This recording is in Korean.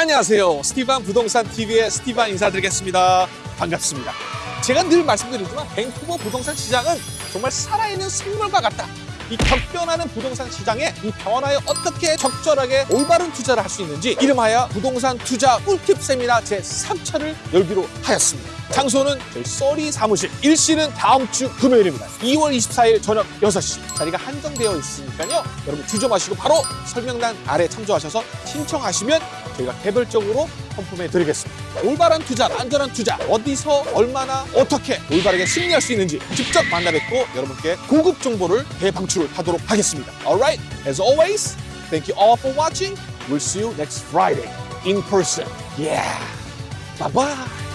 안녕하세요. 스티반 부동산 TV의 스티반 인사드리겠습니다. 반갑습니다. 제가 늘 말씀드리지만 밴쿠버 부동산 시장은 정말 살아있는 생물과 같다. 이 격변하는 부동산 시장에 이 변화에 어떻게 적절하게 올바른 투자를 할 수 있는지 이름하여 부동산 투자 꿀팁 세미나 제 3차를 열기로 하였습니다. 장소는 저희 써리 사무실 일시는 다음 주 금요일입니다. 2월 24일 저녁 6시 자리가 한정되어 있으니까요. 여러분 주저 마시고 바로 설명란 아래 참조하셔서 신청하시면 저희가 개별적으로 펌품해 드리겠습니다. 올바른 투자, 안전한 투자, 어디서 얼마나 어떻게 올바르게 승리할 수 있는지 직접 만나 뵙고 여러분께 고급 정보를 대방출을 하도록 하겠습니다. Alright, as always, thank you all for watching. We'll see you next Friday in person. Yeah. Bye bye.